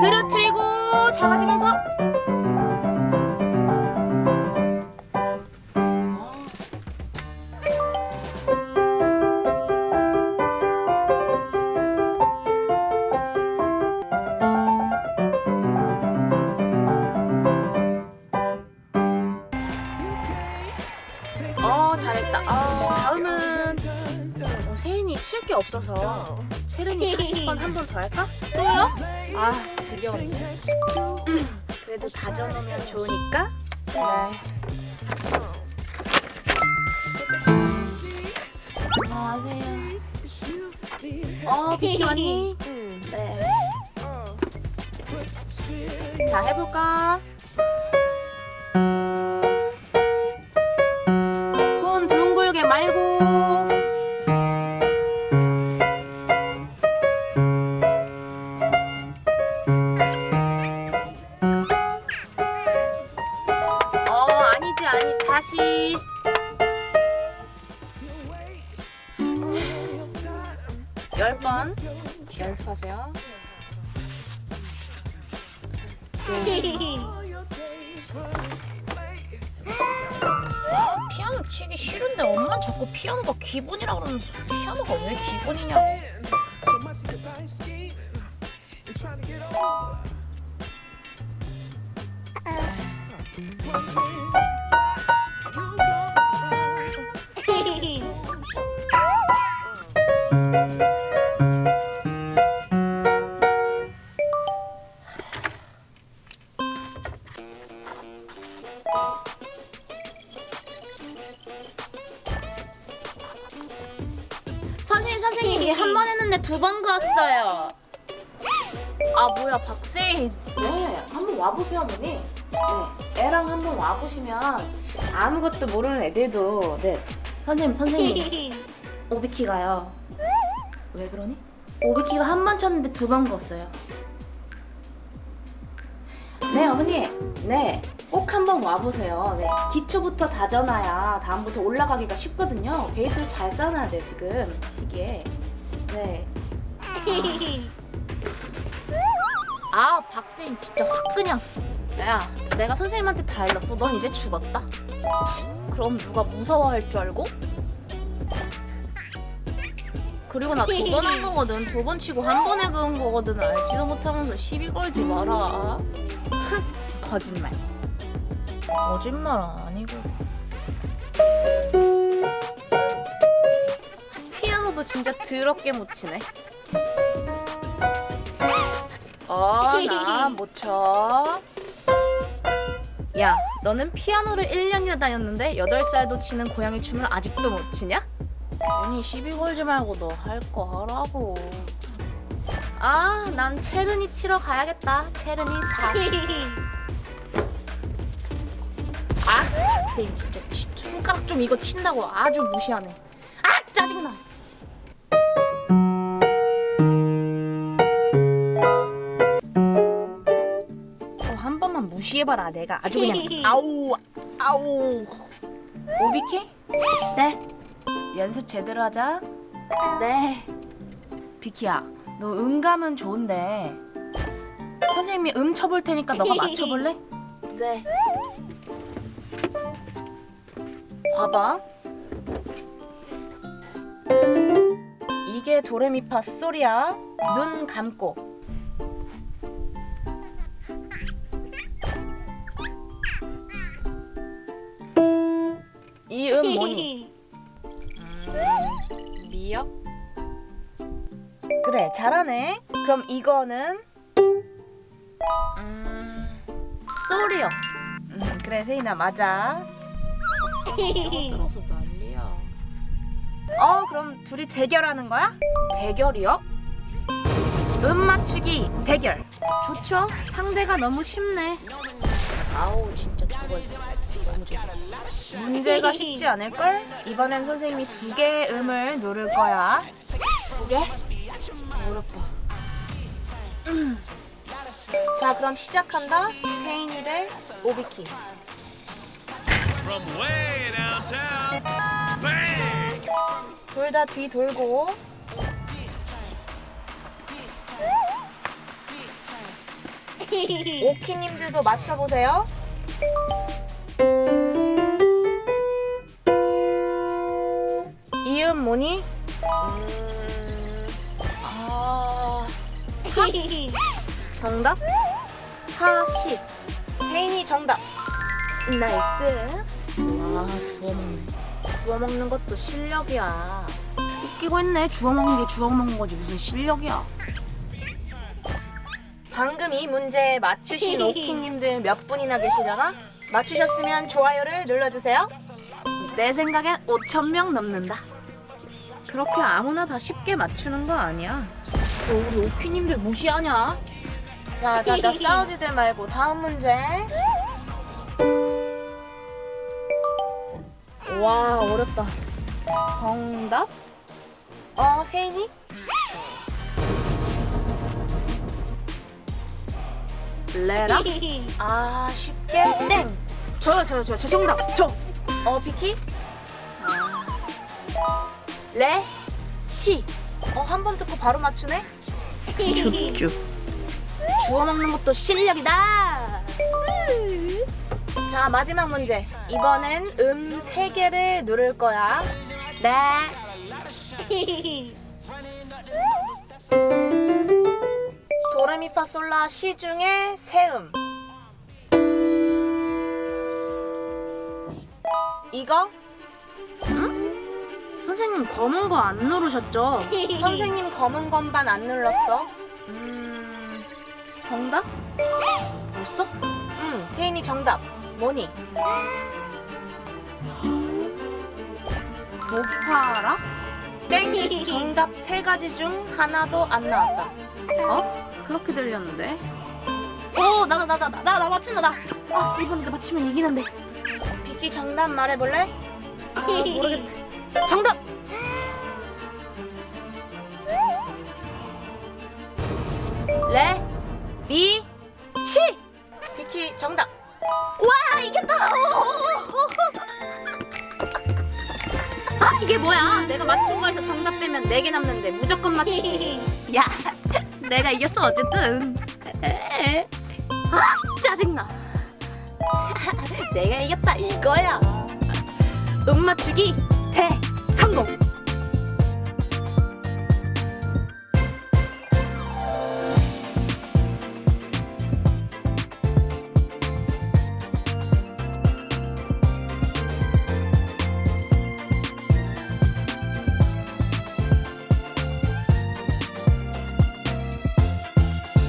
느려뜨리고 작아지면서 어 잘했다. 아, 다음은 어, 세인이 칠 게 없어서 체른이 40번 한 번 더 할까? 또요? 아 지겨운데. 음, 그래도 다져놓으면 좋으니까. 네. 안녕하세요. 어 비키 왔니? 네. 자 해볼까? 다시. 열 번. 연습하세요. 피아노 치기 싫은데 엄마 자꾸 피아노가 기본이라 그러면서 피아노가 왜 기본이냐고 번 했는데 두번 그었어요. 아 뭐야 박세인 네 한번 와보세요 어머니. 네 애랑 한번 와보시면 아무것도 모르는 애들도 네. 선생님 선생님. 오비키가요. 왜 그러니? 오비키가 한 번 쳤는데 두 번 그었어요. 네 어머니. 네 꼭 한번 와보세요. 네 기초부터 다져놔야. 다음부터 올라가기가 쉽거든요. 베이스를 잘 쌓아놔야 돼 지금. 시기에 네 아 박세인 진짜 확 그냥. 야 내가 선생님한테 다 일렀어. 넌 이제 죽었다. 치, 그럼 누가 무서워할 줄 알고? 그리고 나 두 번 한 거거든. 두 번 치고 한 번에 그은 거거든. 알지도 못하면서 시비 걸지 마라. 거짓말. 거짓말 아니고 피아노도 진짜 더럽게 못 치네 어나 못 쳐. 야, 너는 피아노를 1년이나 다녔는데 8살도 치는 고양이 춤을 아직도 못 치냐? 언니 시비 걸지 말고 너 할 거 하라고 아, 난 체르니 치러 가야겠다. 체르니 40. 아, 박세인 진짜 치- 손가락 좀 이거 친다고 아주 무시하네. 아, 짜증나. 무시해봐라. 내가 아주 그냥 아우 아우. 오비키? 네. 연습 제대로 하자. 네. 비키야, 너 음감은 좋은데 선생님이 음 쳐볼 테니까 너가 맞춰볼래? 네. 봐봐. 이게 도레미파 솔이야. 눈 감고. 이음 뭐니? 음, 미역? 그래, 잘하네. 그럼 이거는 음, 솔이요. 음, 그래, 세인아 맞아. 들어서 난리야 어, 그럼 둘이 대결하는 거야? 대결이요? 음 맞추기 대결. 좋죠? 상대가 너무 쉽네. 아우 진짜 저거 문제 문제가 쉽지 않을걸? 이번엔 선생님이 두 개의 음을 누를 거야. 두 개? 어렵다. 음. 자, 그럼 시작한다. 세인이 대 오비키. 둘 다 뒤 돌고. 오키님들도 맞춰보세요. 이음 뭐니? 음, 아, 정답? 하시. 세인이 정답. Nice. 와, 주워 먹네. 주워 먹는 것도 실력이야. 웃기고 했네. 주워 먹는 게 주워 먹는 거지 무슨 실력이야. 방금 이 문제 맞추신 오키님들 몇 분이나 계시려나? 맞추셨으면 좋아요를 눌러주세요. 내 생각엔 5천 명 넘는다. 그렇게 아무나 다 쉽게 맞추는 거 아니야. 너 우리 오키님들 무시하냐? 자, 자, 자, 싸우지들 말고 다음 문제. 와, 어렵다. 정답? 어, 세인이? 레라? 아 쉽게 땡 저요 저요 저요 저 정답 저 어 비키 아. 레 시 어 한 번 듣고 바로 맞추네? 줍줍. 주워 먹는 것도 실력이다! 자 마지막 문제. 이번엔 음 세 개를 누를 거야. 네. 도레미파솔라 시 중에 세음. 이거 선생님 검은 거 안 누르셨죠? 선생님 검은 건반 안 눌렀어 음 정답? 벌써? 응 세인이 정답 뭐니? 목파라? 땡 정답 세 가지 중 하나도 안 나왔다 어? 그렇게 들렸는데. 오 나다 나다 나나 나 맞춘다 나. 아 이번에도 맞추면 이기는데. 비키 정답 말해볼래? 아 모르겠다. 정답. 레, 미, 시. 비키 정답. 와 이겼다. 아 이게 뭐야? 내가 맞춘 거에서 정답 빼면 4개 남는데 무조건 맞추지. 야 내가 이겼어 어쨌든. 아 짜증나. 내가 이겼다 이거야. 응 맞추기 대성공.